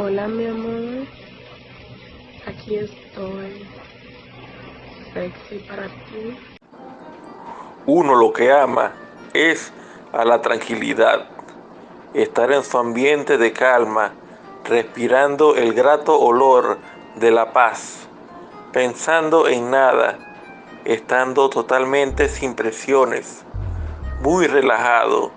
Hola mi amor, aquí estoy, sexy para ti. Uno lo que ama es a la tranquilidad, estar en su ambiente de calma, respirando el grato olor de la paz, pensando en nada, estando totalmente sin presiones, muy relajado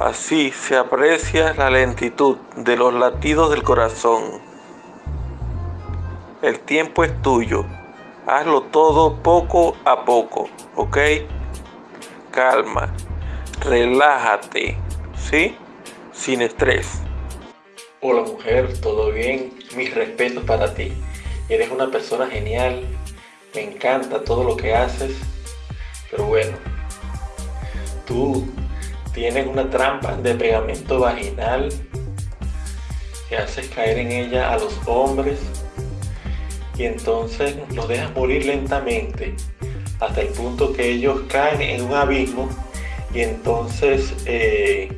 Así se aprecia la lentitud de los latidos del corazón. El tiempo es tuyo. Hazlo todo poco a poco, ¿ok? Calma. Relájate, ¿sí? Sin estrés. Hola mujer, ¿todo bien? Mis respetos para ti. Eres una persona genial. Me encanta todo lo que haces. Pero bueno, tú tienes una trampa de pegamento vaginal que haces caer en ella a los hombres y entonces los dejas morir lentamente hasta el punto que ellos caen en un abismo y entonces eh,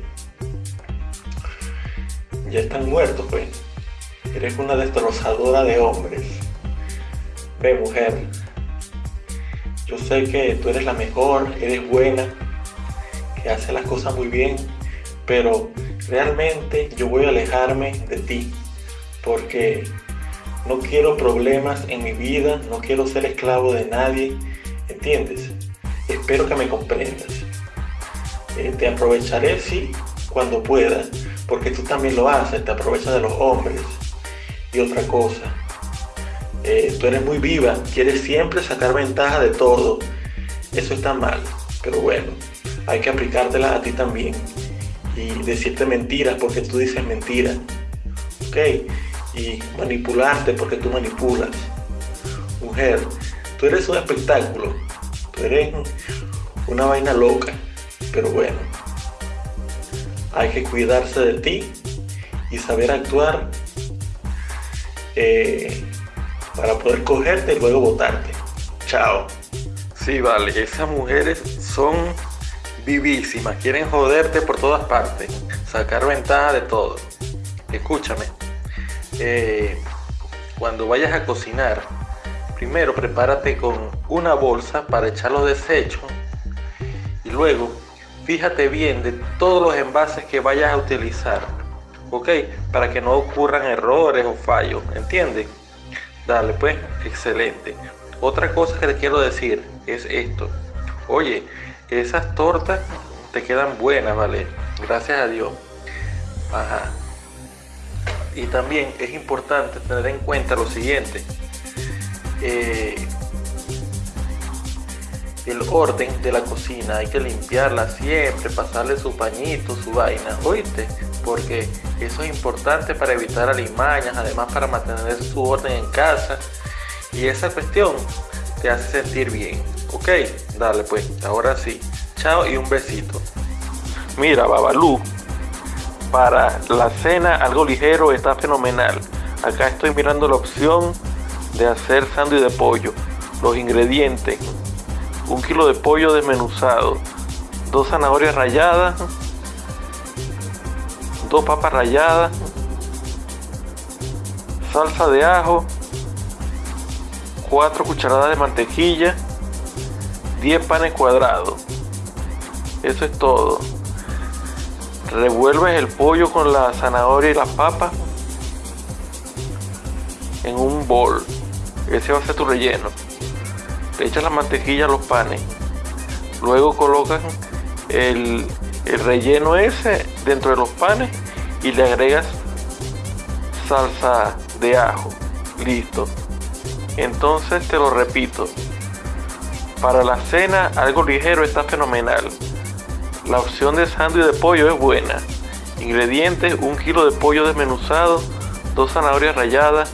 ya están muertos pues. Eres una destrozadora de hombres. Ve mujer. Yo sé que tú eres la mejor eres buena hace las cosas muy bien, pero realmente yo voy a alejarme de ti porque no quiero problemas en mi vida, no quiero ser esclavo de nadie, ¿entiendes? Espero que me comprendas. Eh, te aprovecharé, sí, cuando pueda, porque tú también lo haces, te aprovechas de los hombres. Y otra cosa, eh, tú eres muy viva, quieres siempre sacar ventaja de todo. Eso está mal, pero bueno, hay que aplicártela a ti también y decirte mentiras porque tú dices mentiras, ¿ok? Y manipularte porque tú manipulas. Mujer, tú eres un espectáculo, tú eres una vaina loca, pero bueno, hay que cuidarse de ti y saber actuar eh, para poder cogerte y luego votarte. Chao. Sí, vale, esas mujeres son vivísimas, quieren joderte por todas partes, sacar ventaja de todo. Escúchame, eh, cuando vayas a cocinar, primero prepárate con una bolsa para echar los desechos y luego fíjate bien de todos los envases que vayas a utilizar, ¿ok? Para que no ocurran errores o fallos, ¿entiendes? Dale, pues, excelente. Otra cosa que te quiero decir es esto. Oye, esas tortas te quedan buenas, ¿vale? Gracias a Dios. Y también es importante tener en cuenta lo siguiente. Eh, el orden de la cocina, hay que limpiarla siempre, pasarle su pañito, su vaina, ¿oíste? Porque eso es importante para evitar alimañas, además para mantener su orden en casa. Y esa cuestión te hace sentir bien. Ok, dale pues, ahora sí. Chao y un besito. Mira, Babalú, para la cena algo ligero está fenomenal. Acá estoy mirando la opción de hacer sándwich de pollo. Los ingredientes. Un kilo de pollo desmenuzado. Dos zanahorias ralladas. Dos papas ralladas. Salsa de ajo. Cuatro cucharadas de mantequilla 10 panes cuadrados. Eso es todo. Revuelves el pollo con la zanahoria y las papas en un bol. Ese va a ser tu relleno. Le echas la mantequilla a los panes. Luego colocas el, el relleno ese dentro de los panes y le agregas salsa de ajo. Listo. Entonces te lo repito. Para la cena, algo ligero está fenomenal. La opción de sándwich de pollo es buena. Ingredientes, un kilo de pollo desmenuzado, dos zanahorias ralladas,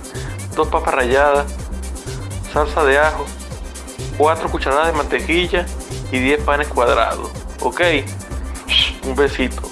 dos papas ralladas, salsa de ajo, cuatro cucharadas de mantequilla y 10 panes cuadrados. ¿Ok? Un besito.